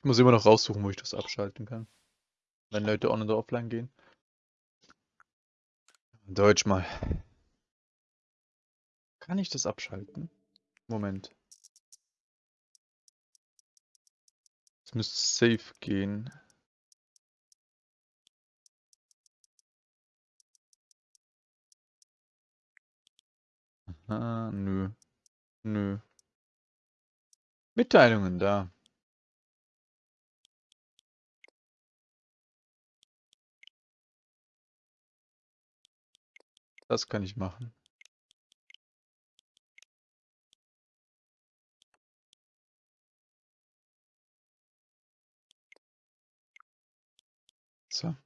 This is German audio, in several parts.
Ich muss immer noch raussuchen, wo ich das abschalten kann. Wenn Leute on- oder offline gehen. Deutsch mal. Kann ich das abschalten? Moment. Es müsste safe gehen. Ah, nö. Nö. Mitteilungen da. Das kann ich machen. So.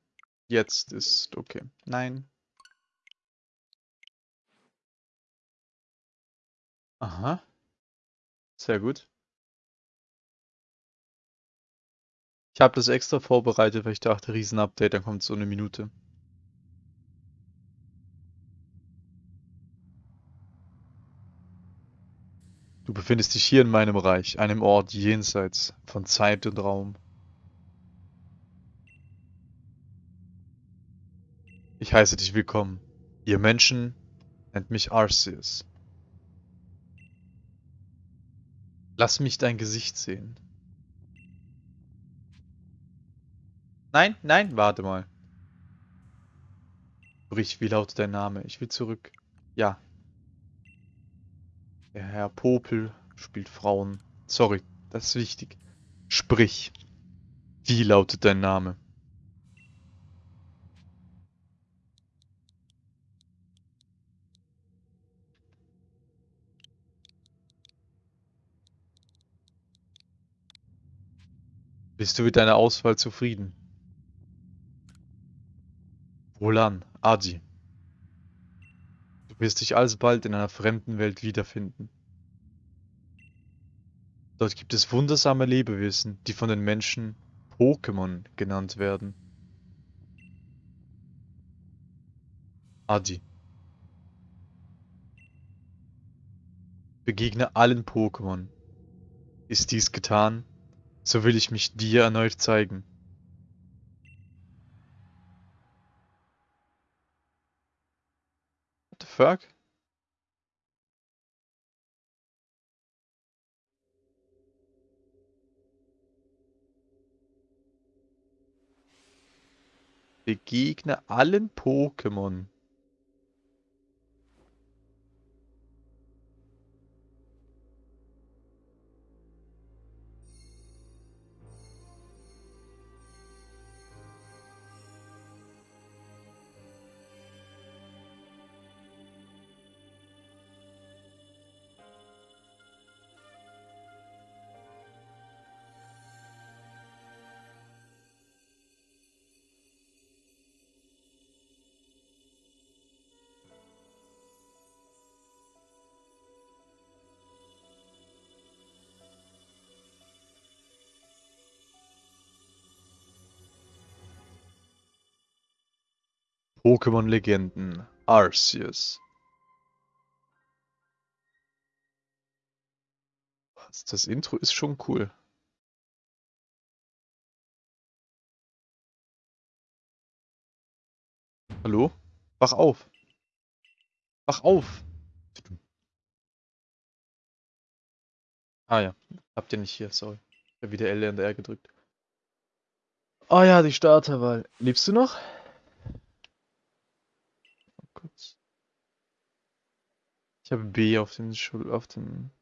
Jetzt ist okay. Nein. Aha. Sehr gut. Ich habe das extra vorbereitet, weil ich dachte, Riesen-Update, dann kommt so eine Minute. Du befindest dich hier in meinem Reich, einem Ort jenseits von Zeit und Raum. Ich heiße dich willkommen. Ihr Menschen nennt mich Arceus. Lass mich dein Gesicht sehen. Nein, nein, warte mal. Sprich, wie lautet dein Name? Ich will zurück. Ja. Der Herr Popel spielt Frauen. Sorry, das ist wichtig. Sprich. Wie lautet dein Name? Bist du mit deiner Auswahl zufrieden? Wohlan, Adi. Wirst dich alsbald in einer fremden Welt wiederfinden. Dort gibt es wundersame Lebewesen, die von den Menschen Pokémon genannt werden. Adi. Begegne allen Pokémon. Ist dies getan, so will ich mich dir erneut zeigen. Fuck? Begegne allen Pokémon. Pokémon-Legenden. Arceus. Das Intro ist schon cool. Hallo? Wach auf. Wach auf. Ah ja, habt ihr nicht hier, sorry. Ich habe wieder L und R gedrückt. Oh ja, die Starterwahl. Lebst du noch? Kurz. Ich habe B auf den Schul auf den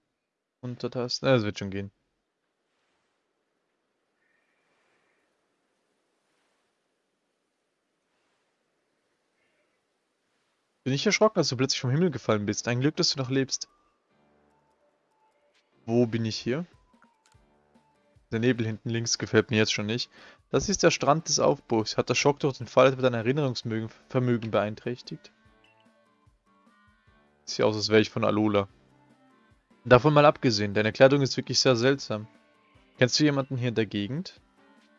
Untertasten. Ah, das wird schon gehen. Bin ich erschrocken, dass du plötzlich vom Himmel gefallen bist. Ein Glück, dass du noch lebst. Wo bin ich hier? Der Nebel hinten links gefällt mir jetzt schon nicht. Das ist der Strand des Aufbruchs. Hat der Schock durch den Fall etwa dein Erinnerungsvermögen beeinträchtigt? Sieht aus, als wäre ich von Alola. Davon mal abgesehen, deine Kleidung ist wirklich sehr seltsam. Kennst du jemanden hier in der Gegend?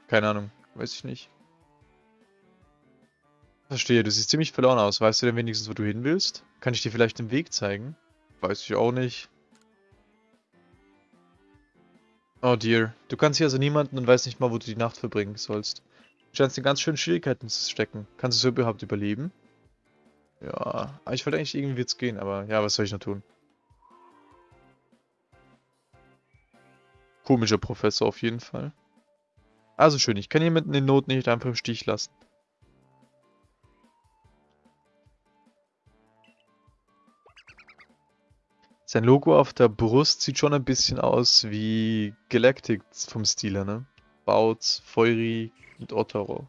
Keine Ahnung, weiß ich nicht. Verstehe, du siehst ziemlich verloren aus. Weißt du denn wenigstens, wo du hin willst? Kann ich dir vielleicht den Weg zeigen? Weiß ich auch nicht. Oh dear. Du kannst hier also niemanden und weißt nicht mal, wo du die Nacht verbringen sollst. Du scheinst in ganz schönen Schwierigkeiten zu stecken. Kannst du so überhaupt überleben? Ja, ich wollte eigentlich irgendwie jetzt gehen, aber ja, was soll ich noch tun? Komischer Professor auf jeden Fall. Also schön, ich kann jemanden in Not nicht einfach im Stich lassen. Sein Logo auf der Brust sieht schon ein bisschen aus wie Galactic vom Stil her, ne? Bautz, Feury und Otaro.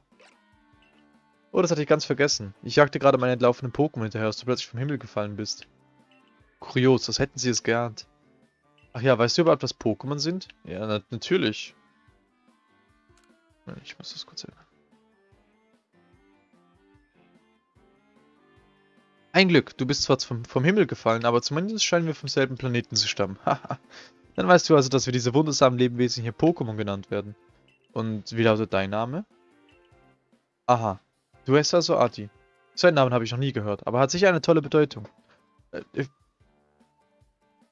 Oh, das hatte ich ganz vergessen. Ich jagte gerade meinen entlaufenden Pokémon hinterher, als du plötzlich vom Himmel gefallen bist. Kurios, das hätten sie es geahnt. Ach ja, weißt du überhaupt, was Pokémon sind? Ja, na natürlich. Ich muss das kurz erinnern. Ein Glück, du bist zwar vom, vom Himmel gefallen, aber zumindest scheinen wir vom selben Planeten zu stammen. Haha. Dann weißt du also, dass wir diese wundersamen Lebewesen hier Pokémon genannt werden. Und wie lautet dein Name? Aha. Du heißt also Ati. Seinen Namen habe ich noch nie gehört, aber hat sicher eine tolle Bedeutung. Äh,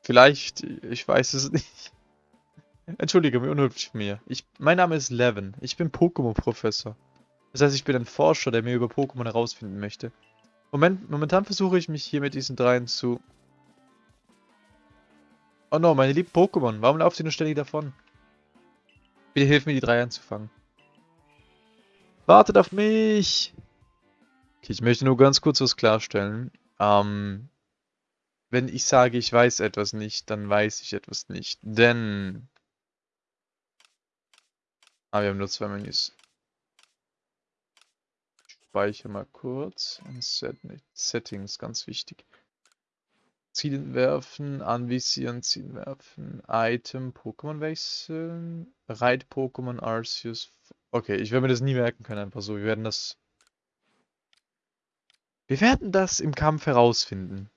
vielleicht, ich weiß es nicht. Entschuldige, mir unhöflich von mir. Ich, mein Name ist Levin. Ich bin Pokémon-Professor. Das heißt, ich bin ein Forscher, der mir über Pokémon herausfinden möchte. Moment, momentan versuche ich mich hier mit diesen dreien zu... Oh no, meine lieben Pokémon, warum lauft ihr nur ständig davon? Bitte hilf mir, die drei anzufangen. Wartet auf mich! Okay, ich möchte nur ganz kurz was klarstellen. Ähm, wenn ich sage, ich weiß etwas nicht, dann weiß ich etwas nicht. Denn Ah, wir haben nur zwei Menüs. Ich speichere mal kurz. Set Settings, ganz wichtig. Zielen werfen, anvisieren, zielen werfen, Item, Pokémon wechseln, Reit-Pokémon, Arceus. Okay, ich werde mir das nie merken können, einfach so. Wir werden das... Wir werden das im Kampf herausfinden.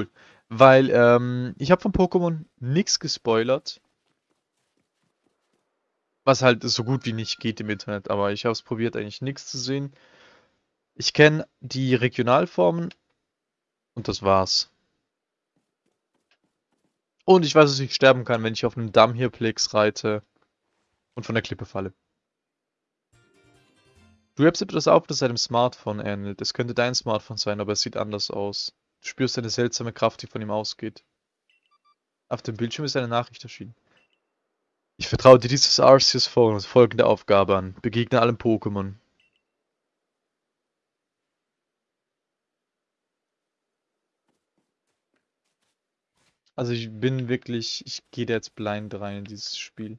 Cool. Weil, ähm, ich habe von Pokémon nichts gespoilert. Was halt so gut wie nicht geht im Internet, aber ich habe es probiert, eigentlich nichts zu sehen. Ich kenne die Regionalformen und das war's. Und ich weiß, dass ich sterben kann, wenn ich auf einem Damm hier Plex reite und von der Klippe falle. Du hebst etwas auf, das einem Smartphone ähnelt. Es könnte dein Smartphone sein, aber es sieht anders aus. Du spürst eine seltsame Kraft, die von ihm ausgeht. Auf dem Bildschirm ist eine Nachricht erschienen. Ich vertraue dir dieses Arceus Phone folgende Aufgabe an. Begegne allen Pokémon. Also ich bin wirklich, ich gehe da jetzt blind rein in dieses Spiel.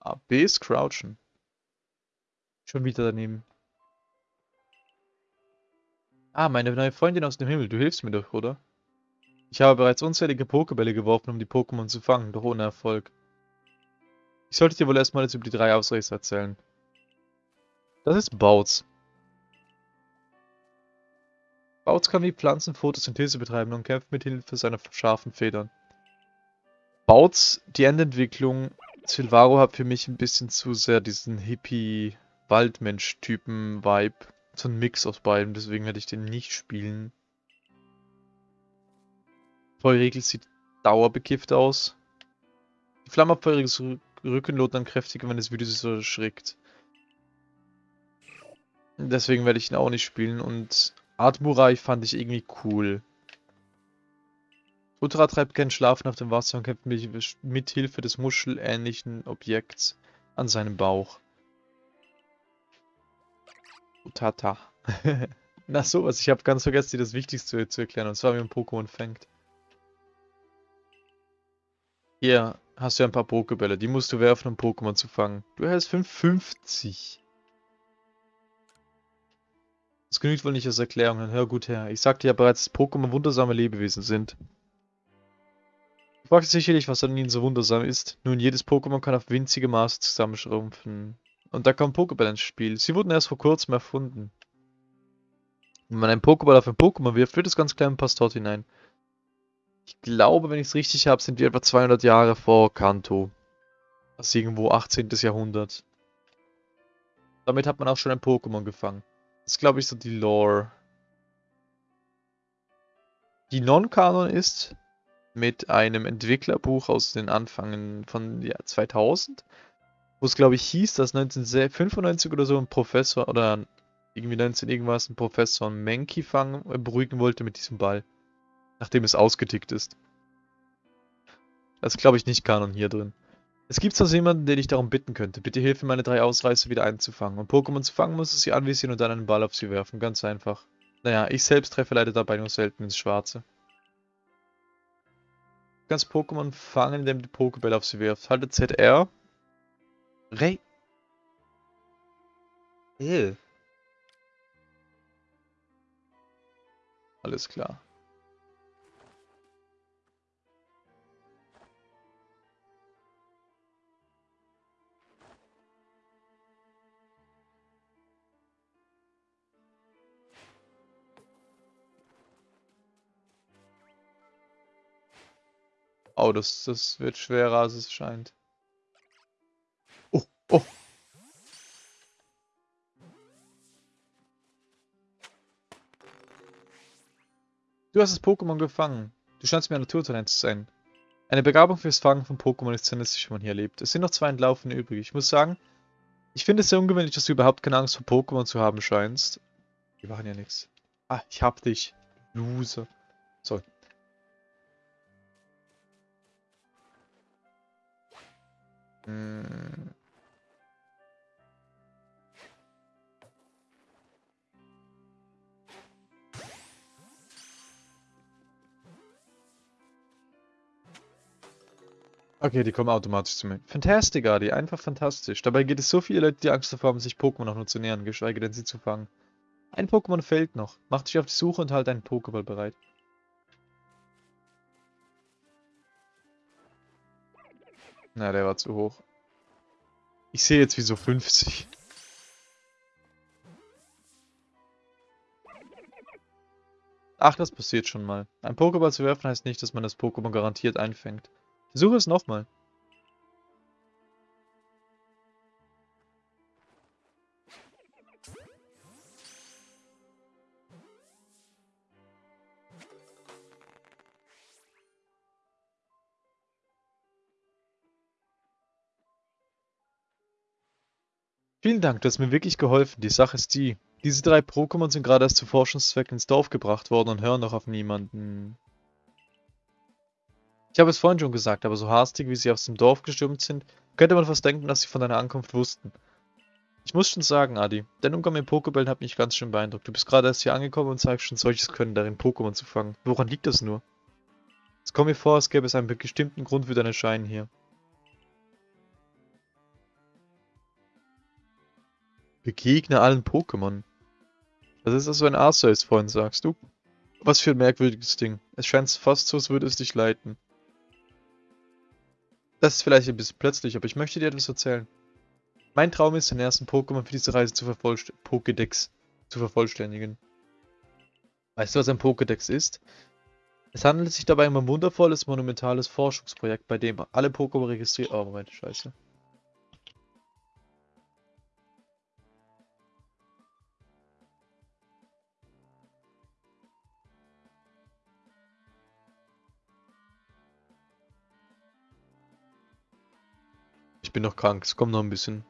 A, B ist Crouchen. Schon wieder daneben. Ah, meine neue Freundin aus dem Himmel, du hilfst mir doch, oder? Ich habe bereits unzählige Pokebälle geworfen, um die Pokémon zu fangen, doch ohne Erfolg. Ich sollte dir wohl erstmal jetzt über die drei Ausreißer erzählen. Das ist Bautz. Bautz kann wie Pflanzen Photosynthese betreiben und kämpft mit Hilfe seiner scharfen Federn. Bautz, die Endentwicklung, Silvaro hat für mich ein bisschen zu sehr diesen Hippie Waldmensch-Typen-Vibe. So ein Mix aus beiden, deswegen werde ich den nicht spielen. Feuerregel sieht dauerbekifft aus. Die flammabfeuriges Rücken lohnt dann kräftiger, wenn das Video sich so erschrickt. Deswegen werde ich ihn auch nicht spielen und Admurai fand ich irgendwie cool. Ultra treibt keinen Schlafen auf dem Wasser und kämpft mit Hilfe des muschelähnlichen Objekts an seinem Bauch. Tata. Na sowas, ich habe ganz vergessen, dir das Wichtigste zu erklären, und zwar wie man Pokémon fängt. Hier hast du ein paar Pokebälle, die musst du werfen, um Pokémon zu fangen. Du erhältst 550. Das genügt wohl nicht als Erklärung, dann hör gut her. Ich sagte ja bereits, dass Pokémon wundersame Lebewesen sind. Du fragst sicherlich, was an ihnen so wundersam ist. Nun, jedes Pokémon kann auf winzige Maße zusammenschrumpfen. Und da kommt Pokéball ins Spiel. Sie wurden erst vor kurzem erfunden. Wenn man einen Pokéball auf ein Pokémon wirft, wird es ganz klein und passt dort hinein. Ich glaube, wenn ich es richtig habe, sind wir etwa 200 Jahre vor Kanto. Das ist irgendwo 18. Jahrhundert. Damit hat man auch schon ein Pokémon gefangen. Das ist, glaube ich, so die Lore. Die Non-Kanon ist mit einem Entwicklerbuch aus den Anfängen von ja, 2000, wo es, glaube ich, hieß, dass 1995 oder so ein Professor oder irgendwie 19 irgendwas ein Professor Menki fangen, äh, beruhigen wollte mit diesem Ball. Nachdem es ausgetickt ist. Das glaube ich, nicht Kanon hier drin. Es gibt also jemanden, den ich darum bitten könnte. Bitte hilf mir, meine drei Ausreißer wieder einzufangen. Um Pokémon zu fangen, muss es sie anvisieren und dann einen Ball auf sie werfen. Ganz einfach. Naja, ich selbst treffe leider dabei nur selten ins Schwarze. Du kannst Pokémon fangen, indem du Pokéball auf sie wirfst. Halte ZR. Rey. Ew. Alles klar. Oh, das, das wird schwerer, als es scheint. Oh. Du hast das Pokémon gefangen. Du scheinst mir ein Naturtalent zu sein. Eine Begabung fürs Fangen von Pokémon ist zentralistisch, wenn man hier lebt. Es sind noch zwei Entlaufene übrig. Ich muss sagen, ich finde es sehr ungewöhnlich, dass du überhaupt keine Angst vor Pokémon zu haben scheinst. Die machen ja nichts. Ah, ich hab dich. Loser. So, Hm. Okay, die kommen automatisch zu mir. Fantastic, Adi, einfach fantastisch. Dabei gibt es so viele Leute, die Angst davor haben, sich Pokémon noch nur zu nähern, geschweige denn sie zu fangen. Ein Pokémon fehlt noch. Mach dich auf die Suche und halt einen Pokéball bereit. Na, der war zu hoch. Ich sehe jetzt wie so 50. Ach, das passiert schon mal. Ein Pokéball zu werfen heißt nicht, dass man das Pokémon garantiert einfängt. Versuche es nochmal. Vielen Dank, du hast mir wirklich geholfen. Die Sache ist die. Diese drei Pokémon sind gerade erst zu Forschungszwecken ins Dorf gebracht worden und hören noch auf niemanden. Ich habe es vorhin schon gesagt, aber so hastig, wie sie aus dem Dorf gestürmt sind, könnte man fast denken, dass sie von deiner Ankunft wussten. Ich muss schon sagen, Adi, dein Umgang mit Pokébällen hat mich ganz schön beeindruckt. Du bist gerade erst hier angekommen und zeigst schon solches Können darin, Pokémon zu fangen. Woran liegt das nur? Es kommt mir vor, als gäbe es einen bestimmten Grund für dein Erscheinen hier. Begegne allen Pokémon. Das ist also ein Arceus-Freund, sagst du? Was für ein merkwürdiges Ding. Es scheint fast so, als würde es dich leiten. Das ist vielleicht ein bisschen plötzlich, aber ich möchte dir etwas erzählen. Mein Traum ist, den ersten Pokémon für diese Reise zu vervollständigen. Pokédex zu vervollständigen. Weißt du, was ein Pokédex ist? Es handelt sich dabei um ein wundervolles, monumentales Forschungsprojekt, bei dem alle Pokémon registriert... Oh, Moment, scheiße. Bin noch krank. Es kommt noch ein bisschen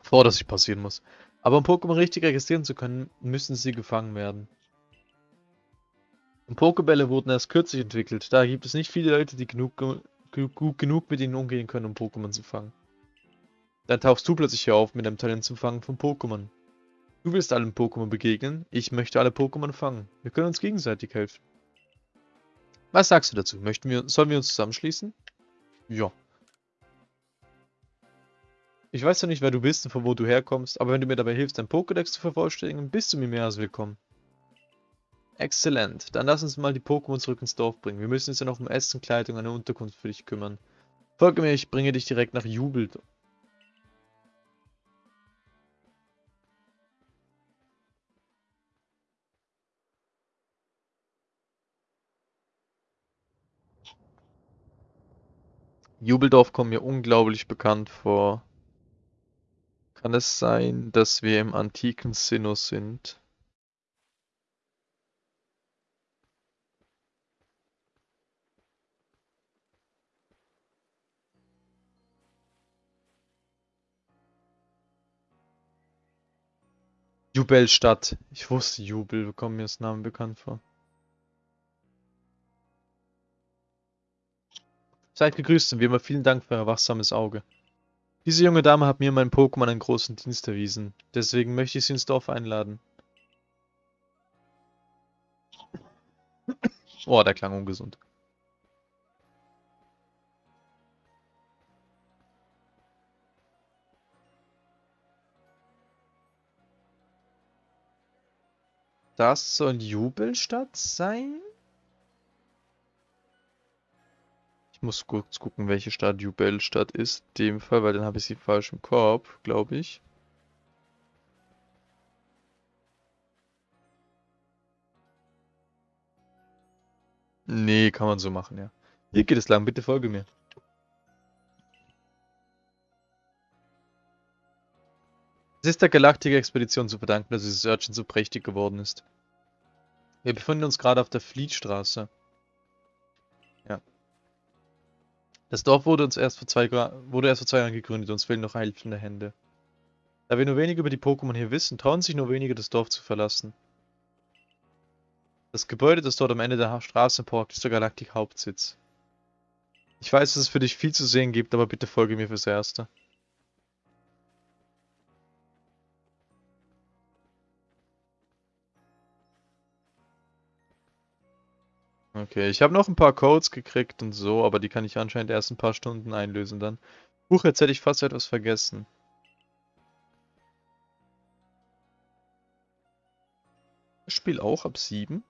vor, dass ich passieren muss. Aber um Pokémon richtig registrieren zu können, müssen sie gefangen werden. Und Pokébälle wurden erst kürzlich entwickelt. Da gibt es nicht viele Leute, die genug, gut genug mit ihnen umgehen können, um Pokémon zu fangen. Dann tauchst du plötzlich hier auf mit einem Talent zum Fangen von Pokémon. Du willst allen Pokémon begegnen, ich möchte alle Pokémon fangen. Wir können uns gegenseitig helfen. Was sagst du dazu? Möchten wir, sollen wir uns zusammenschließen? Ja. Ich weiß ja nicht, wer du bist und von wo du herkommst, aber wenn du mir dabei hilfst, dein Pokédex zu vervollständigen, bist du mir mehr als willkommen. Exzellent. Dann lass uns mal die Pokémon zurück ins Dorf bringen. Wir müssen uns ja noch um Essen, Kleidung, eine Unterkunft für dich kümmern. Folge mir, ich bringe dich direkt nach Jubel. Jubeldorf kommt mir unglaublich bekannt vor. Kann es sein, dass wir im antiken Sinnoh sind? Jubelstadt. Ich wusste Jubel, kommt mir das Name bekannt vor. Seid gegrüßt und wie immer vielen Dank für euer wachsames Auge. Diese junge Dame hat mir und Pokémon einen großen Dienst erwiesen. Deswegen möchte ich sie ins Dorf einladen. Oh, der klang ungesund. Das soll Jubelstadt sein? Muss kurz gucken, welche Stadt Jubelstadt ist. In dem Fall, weil dann habe ich sie falsch im Kopf, glaube ich. Nee, kann man so machen, ja. Hier geht es lang, bitte folge mir. Es ist der Galaktik-Expedition zu verdanken, dass dieses Örtchen so prächtig geworden ist. Wir befinden uns gerade auf der Fleetstraße. Das Dorf wurde uns erst vor zwei, wurde erst vor zwei Jahren gegründet, uns fehlen noch helfende Hände. Da wir nur wenig über die Pokémon hier wissen, trauen sich nur wenige, das Dorf zu verlassen. Das Gebäude, das dort am Ende der Straße parkt, ist der Galaktik-Hauptsitz. Ich weiß, dass es für dich viel zu sehen gibt, aber bitte folge mir fürs Erste. Okay, ich habe noch ein paar Codes gekriegt und so, aber die kann ich anscheinend erst ein paar Stunden einlösen dann. Huch, jetzt hätte ich fast etwas vergessen. Das Spiel auch ab 7?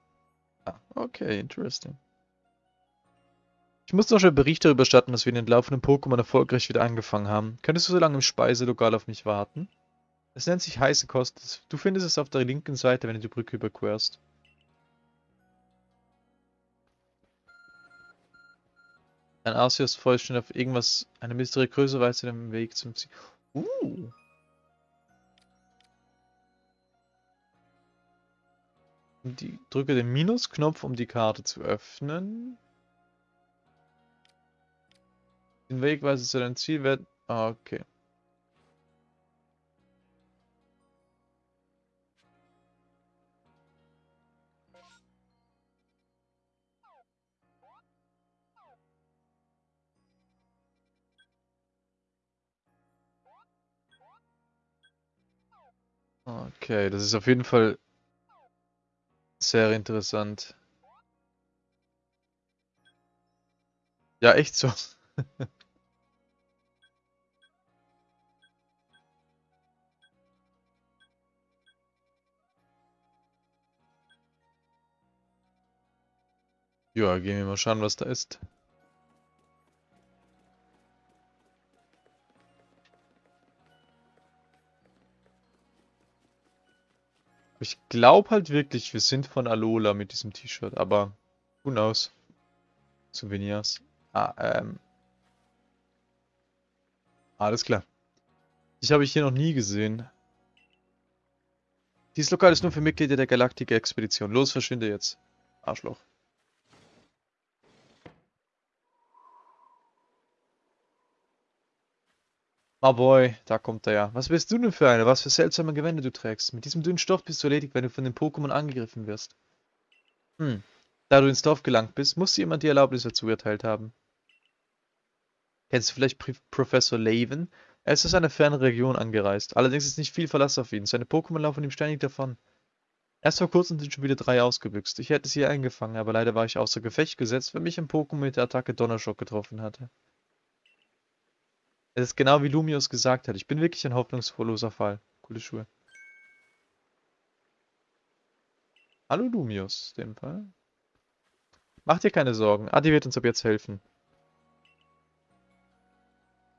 Ah, okay, interesting. Ich muss noch schnell Bericht darüber statten, dass wir den laufenden Pokémon erfolgreich wieder angefangen haben. Könntest du so lange im Speiselokal auf mich warten? Es nennt sich heiße Kost. Du findest es auf der linken Seite, wenn du die Brücke überquerst. Ein Arceus vollständig auf irgendwas, eine mysteriöse Weise den Weg zum Ziel. Uh. Die, drücke den Minusknopf, um die Karte zu öffnen. Den Wegweise zu deinem Ziel werden. Ah, okay. Okay, das ist auf jeden Fall sehr interessant. Ja, echt so. Ja, gehen wir mal schauen, was da ist. Ich glaube halt wirklich, wir sind von Alola mit diesem T-Shirt, aber who knows? Souvenirs. Ah, ähm. Alles klar. Ich habe ich hier noch nie gesehen. Dieses Lokal ist nur für Mitglieder der Galaktik-Expedition. Los, verschwinde jetzt. Arschloch. Ah boy, da kommt er ja. Was bist du denn für eine? Was für seltsame Gewände du trägst? Mit diesem dünnen Stoff bist du erledigt, wenn du von den Pokémon angegriffen wirst. Hm. Da du ins Dorf gelangt bist, muss jemand die Erlaubnis dazu erteilt haben. Kennst du vielleicht P Professor Laven? Er ist aus einer fernen Region angereist. Allerdings ist nicht viel Verlass auf ihn. Seine Pokémon laufen ihm ständig davon. Erst vor kurzem sind schon wieder drei ausgebüxt. Ich hätte sie eingefangen, aber leider war ich außer Gefecht gesetzt, weil mich ein Pokémon mit der Attacke Donnerschock getroffen hatte. Es ist genau wie Lumius gesagt hat. Ich bin wirklich ein hoffnungsloser Fall. Coole Schuhe. Hallo Lumius, in dem Fall. Mach dir keine Sorgen, Adi wird uns ab jetzt helfen.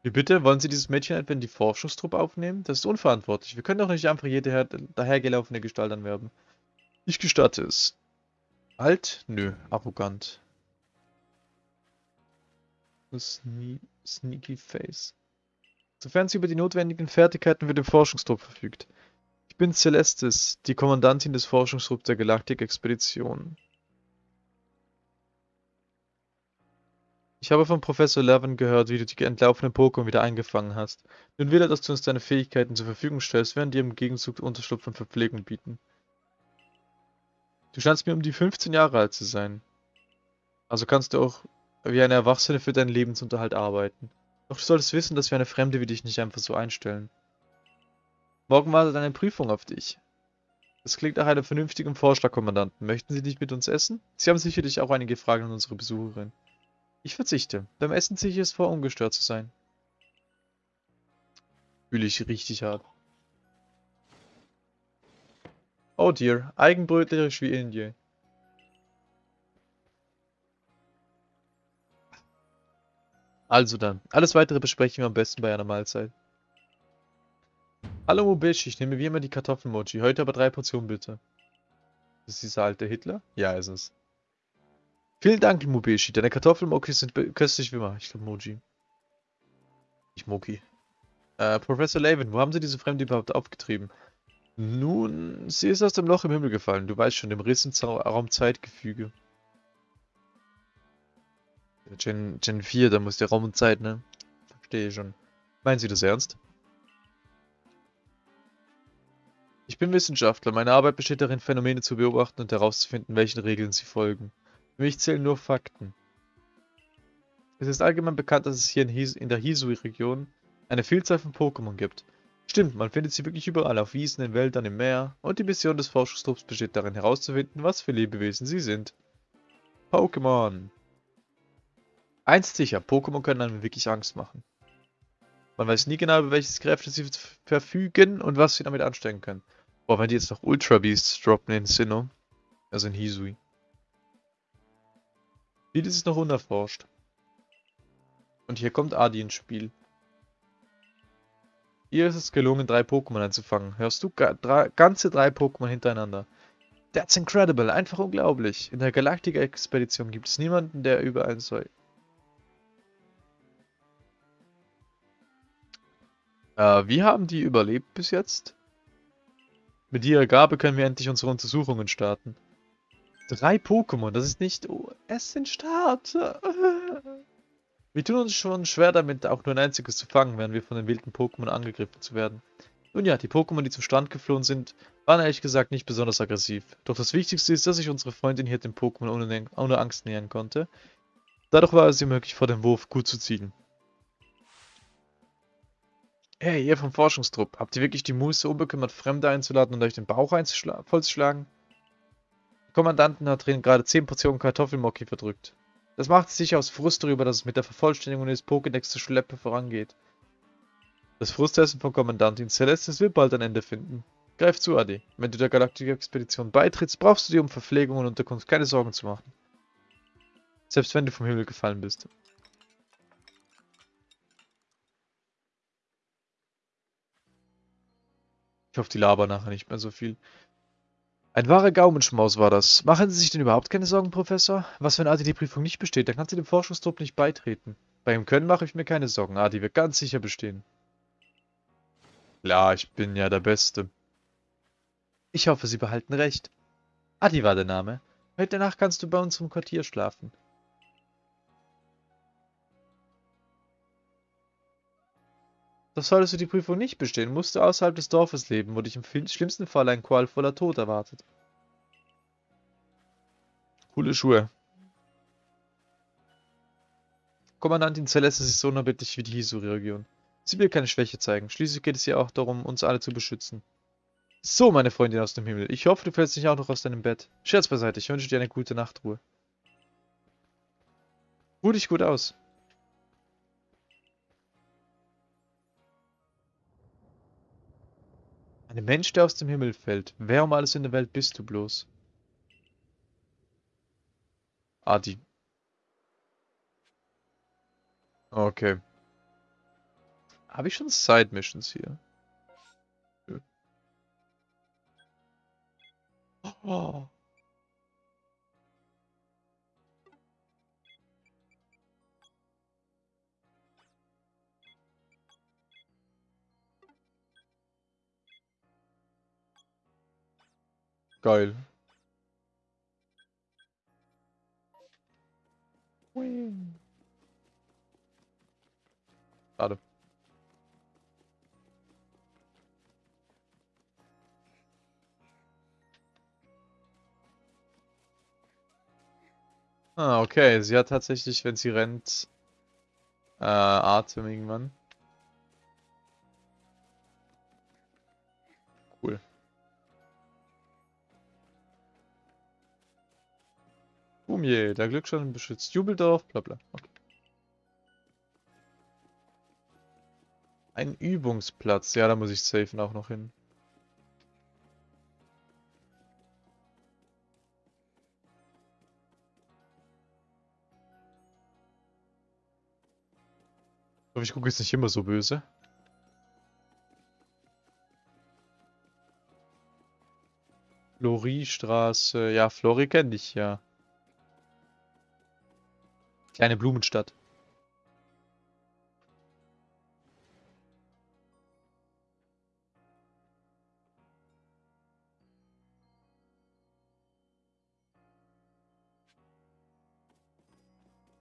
Wie bitte? Wollen Sie dieses Mädchen etwa in die Forschungstruppe aufnehmen? Das ist unverantwortlich. Wir können doch nicht einfach jede dahergelaufene Gestalt anwerben. Ich gestatte es. Alt? Nö, arrogant. Sne sneaky Face. Sofern sie über die notwendigen Fertigkeiten für den Forschungstrupp verfügt. Ich bin Celestis, die Kommandantin des Forschungstrupps der Galaktik-Expedition. Ich habe von Professor Levin gehört, wie du die entlaufenen Pokémon wieder eingefangen hast. Nun will er, dass du uns deine Fähigkeiten zur Verfügung stellst, während dir im Gegenzug Unterschlupf und Verpflegung bieten. Du scheinst mir um die 15 Jahre alt zu sein. Also kannst du auch wie eine Erwachsene für deinen Lebensunterhalt arbeiten. Doch du solltest wissen, dass wir eine Fremde wie dich nicht einfach so einstellen. Morgen wartet eine Prüfung auf dich. Das klingt nach einem vernünftigen Vorschlag, Kommandanten. Möchten Sie nicht mit uns essen? Sie haben sicherlich auch einige Fragen an unsere Besucherin. Ich verzichte. Beim Essen ziehe ich es vor, ungestört zu sein. Fühle ich richtig hart. Oh dear, eigenbrötlerisch wie Also dann, alles weitere besprechen wir am besten bei einer Mahlzeit. Hallo Mobishi, ich nehme wie immer die Kartoffelmoji, heute aber drei Portionen bitte. Ist dieser alte Hitler? Ja, ist es. Vielen Dank, Mubeshi. Deine Kartoffelmokis sind köstlich wie immer. Ich glaube Moji. Ich Moki. Äh, Professor Laven, wo haben Sie diese Fremde überhaupt aufgetrieben? Nun, sie ist aus dem Loch im Himmel gefallen. Du weißt schon, dem Riss im Raum-Zeitgefüge. Gen, Gen 4, da muss der Raum und Zeit, ne? Verstehe schon. Meinen Sie das ernst? Ich bin Wissenschaftler. Meine Arbeit besteht darin, Phänomene zu beobachten und herauszufinden, welchen Regeln sie folgen. Für mich zählen nur Fakten. Es ist allgemein bekannt, dass es hier in, His in der Hisui-Region eine Vielzahl von Pokémon gibt. Stimmt, man findet sie wirklich überall, auf Wiesen, in Wäldern, im Meer. Und die Mission des Forschungstrupps besteht darin herauszufinden, was für Lebewesen sie sind. Pokémon. Eins sicher, Pokémon können einem wirklich Angst machen. Man weiß nie genau, über welches Kräfte sie verfügen und was sie damit anstellen können. Boah, wenn die jetzt noch Ultra Beasts droppen in Sinnoh, also in Hisui. Vieles ist noch unerforscht. Und hier kommt Adi ins Spiel. Ihr ist es gelungen, drei Pokémon einzufangen. Hörst du? Drei, ganze drei Pokémon hintereinander. That's incredible, einfach unglaublich. In der Galaktik-Expedition gibt es niemanden, der über ein Äh, wie haben die überlebt bis jetzt? Mit ihrer Gabe können wir endlich unsere Untersuchungen starten. Drei Pokémon, das ist nicht... Oh, es sind Starter. Wir tun uns schon schwer damit, auch nur ein einziges zu fangen, während wir von den wilden Pokémon angegriffen zu werden. Nun ja, die Pokémon, die zum Strand geflohen sind, waren ehrlich gesagt nicht besonders aggressiv. Doch das Wichtigste ist, dass sich unsere Freundin hier dem Pokémon ohne, ohne Angst nähern konnte. Dadurch war es ihr möglich, vor dem Wurf gut zu zielen. Hey, ihr vom Forschungstrupp, habt ihr wirklich die Muße, unbekümmert Fremde einzuladen und euch den Bauch vollzuschlagen? Kommandanten hat drin gerade 10 Portionen Kartoffelmocki verdrückt. Das macht es sicher aus Frust darüber, dass es mit der Vervollständigung des Pokédex zur Schleppe vorangeht. Das Frustessen von Kommandantin Celestis wird bald ein Ende finden. Greif zu, Adi. Wenn du der Galaktik-Expedition beitrittst, brauchst du dir um Verpflegung und Unterkunft keine Sorgen zu machen. Selbst wenn du vom Himmel gefallen bist. Ich hoffe, die labern nachher nicht mehr so viel. Ein wahrer Gaumenschmaus war das. Machen Sie sich denn überhaupt keine Sorgen, Professor? Was, wenn Adi die Prüfung nicht besteht? Dann kann sie dem Forschungstrupp nicht beitreten. Bei ihm Können mache ich mir keine Sorgen. Adi wird ganz sicher bestehen. Klar, ich bin ja der Beste. Ich hoffe, Sie behalten recht. Adi war der Name. Heute Nacht kannst du bei uns im Quartier schlafen. Doch solltest du die Prüfung nicht bestehen, musst du außerhalb des Dorfes leben, wo dich im schlimmsten Fall ein qualvoller Tod erwartet. Coole Schuhe. Kommandantin Celeste ist so unerbittlich wie die Hisuri-Region. Sie will keine Schwäche zeigen. Schließlich geht es ihr auch darum, uns alle zu beschützen. So, meine Freundin aus dem Himmel. Ich hoffe, du fällst nicht auch noch aus deinem Bett. Scherz beiseite, ich wünsche dir eine gute Nachtruhe. Ruh dich gut aus. Ein Mensch, der aus dem Himmel fällt. Wer um alles in der Welt bist du bloß? Adi. Okay. Habe ich schon Side-Missions hier? Oh. Geil. Schade. Ah, okay. Sie hat tatsächlich, wenn sie rennt, äh, Atem irgendwann. Bumje, der Glückschein beschützt Jubeldorf, bla bla. Okay. Ein Übungsplatz. Ja, da muss ich safen auch noch hin. Ich gucke jetzt nicht immer so böse. Floriestraße. Ja, Flori kenne ich ja. Kleine Blumenstadt.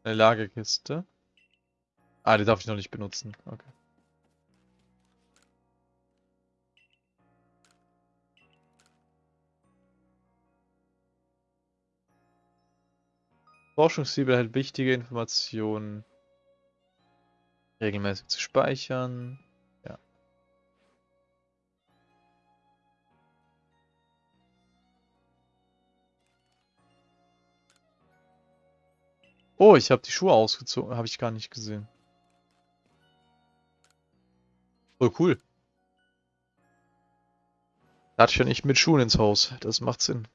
Eine Lagerkiste. Ah, die darf ich noch nicht benutzen. Okay. Forschungssiebel erhält wichtige Informationen regelmäßig zu speichern. Ja. Oh, ich habe die Schuhe ausgezogen. Habe ich gar nicht gesehen. Oh, cool. Ja nicht mit Schuhen ins Haus. Das macht Sinn.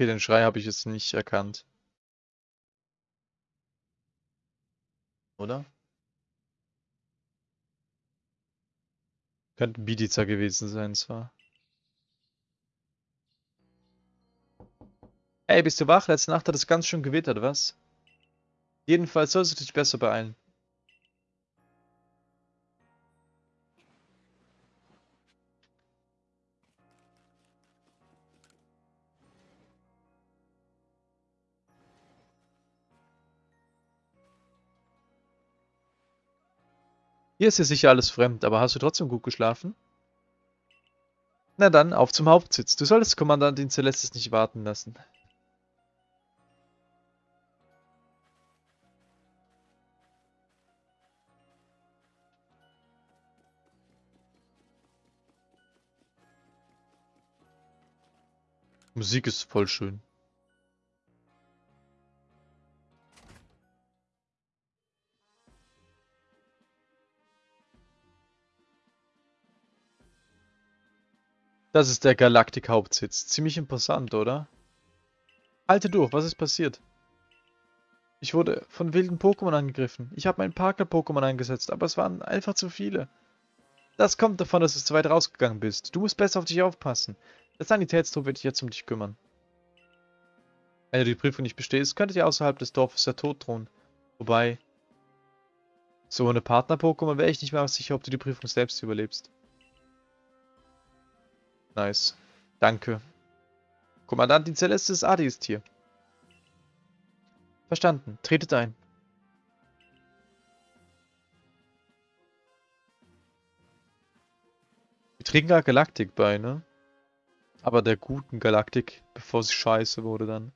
Okay, den Schrei habe ich jetzt nicht erkannt. Oder? Könnte Bidiza gewesen sein, zwar. Ey, bist du wach? Letzte Nacht hat es ganz schön gewittert, was? Jedenfalls sollst du dich besser beeilen. Hier ist dir sicher alles fremd, aber hast du trotzdem gut geschlafen? Na dann, auf zum Hauptsitz. Du solltest Kommandantin Celestis nicht warten lassen. Musik ist voll schön. Das ist der Galaktik-Hauptsitz. Ziemlich imposant, oder? Halte durch, was ist passiert? Ich wurde von wilden Pokémon angegriffen. Ich habe meinen Partner-Pokémon eingesetzt, aber es waren einfach zu viele. Das kommt davon, dass du zu weit rausgegangen bist. Du musst besser auf dich aufpassen. Der Sanitätstrupp wird sich jetzt um dich kümmern. Wenn du die Prüfung nicht bestehst, könnte dir außerhalb des Dorfes der Tod drohen. Wobei, so ohne Partner-Pokémon wäre ich nicht mehr sicher, ob du die Prüfung selbst überlebst. Nice. Danke. Kommandantin Celestis Adi ist hier. Verstanden. Tretet ein. Wir trinken gar Galaktik bei, ne? Aber der guten Galaktik, bevor sie scheiße wurde dann.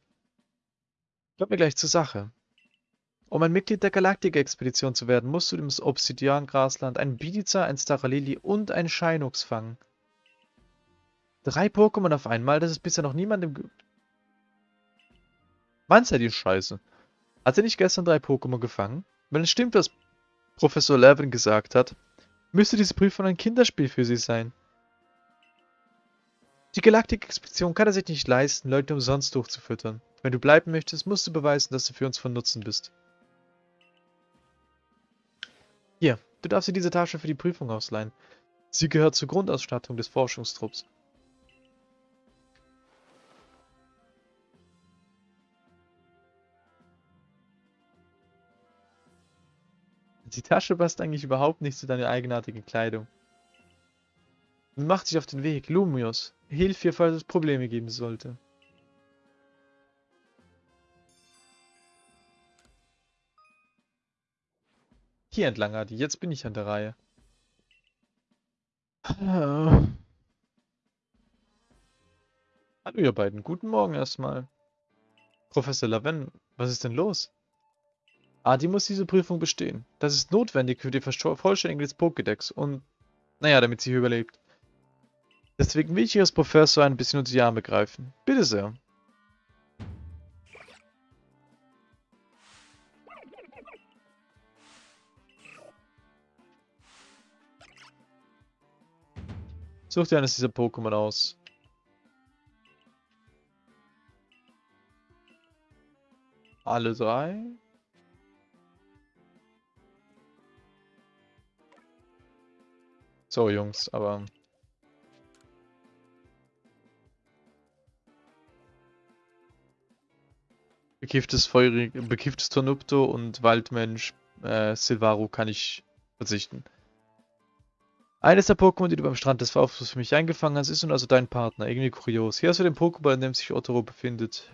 Kommt mir gleich zur Sache. Um ein Mitglied der Galaktik-Expedition zu werden, musst du im Obsidian-Grasland einen Bidiza, ein Staralili und ein Shinox fangen. Drei Pokémon auf einmal, das ist bisher noch niemandem... Mann, seid ihr scheiße. Hat er nicht gestern drei Pokémon gefangen? Wenn es stimmt, was Professor Levin gesagt hat, müsste diese Prüfung ein Kinderspiel für sie sein. Die Galaktik-Expedition kann er sich nicht leisten, Leute umsonst durchzufüttern. Wenn du bleiben möchtest, musst du beweisen, dass du für uns von Nutzen bist. Hier, du darfst dir diese Tasche für die Prüfung ausleihen. Sie gehört zur Grundausstattung des Forschungstrupps. Die Tasche passt eigentlich überhaupt nicht zu deiner eigenartigen Kleidung. Macht sich auf den Weg. Lumios, hilf ihr, falls es Probleme geben sollte. Hier entlang, Adi. Jetzt bin ich an der Reihe. Hallo, ihr beiden. Guten Morgen erstmal. Professor Laven, was ist denn los? Adi muss diese Prüfung bestehen. Das ist notwendig für die Vervollständigung des Pokédex und, naja, damit sie überlebt. Deswegen will ich als Professor ein bisschen unter die Arme greifen. Bitte sehr. Such dir eines dieser Pokémon aus. Alle drei? So, Jungs, aber... Bekifftes Feurig, bekifftes Tornupto und Waldmensch äh, Silvaru kann ich verzichten. Eines der Pokémon, die du beim Strand des Verflusses für mich eingefangen hast, ist nun also dein Partner. Irgendwie kurios. Hier hast du den Pokéball, in dem sich Otoro befindet.